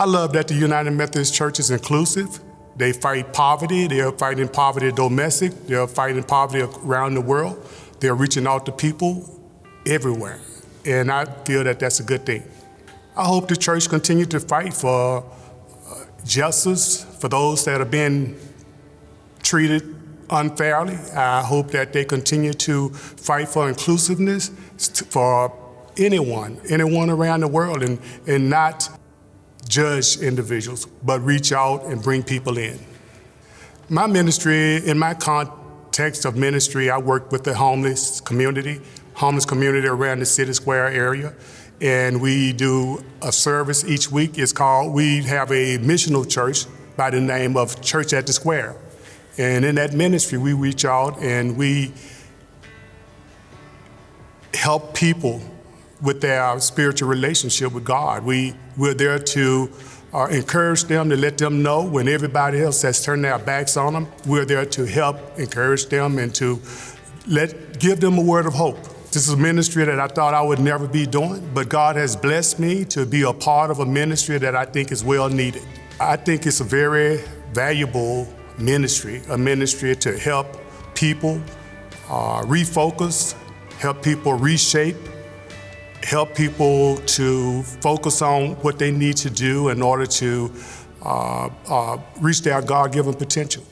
I love that the United Methodist Church is inclusive. They fight poverty. They're fighting poverty domestic. They're fighting poverty around the world. They're reaching out to people everywhere. And I feel that that's a good thing. I hope the church continue to fight for uh, justice for those that are being treated unfairly. I hope that they continue to fight for inclusiveness for anyone, anyone around the world, and, and not judge individuals, but reach out and bring people in. My ministry, in my context of ministry, I work with the homeless community, homeless community around the City Square area. And we do a service each week. It's called, we have a missional church by the name of Church at the Square. And in that ministry, we reach out and we help people with their spiritual relationship with God. We, we're there to uh, encourage them, to let them know when everybody else has turned their backs on them. We're there to help encourage them and to let, give them a word of hope. This is a ministry that I thought I would never be doing, but God has blessed me to be a part of a ministry that I think is well needed. I think it's a very valuable ministry, a ministry to help people uh, refocus, help people reshape, help people to focus on what they need to do in order to uh, uh, reach their God-given potential.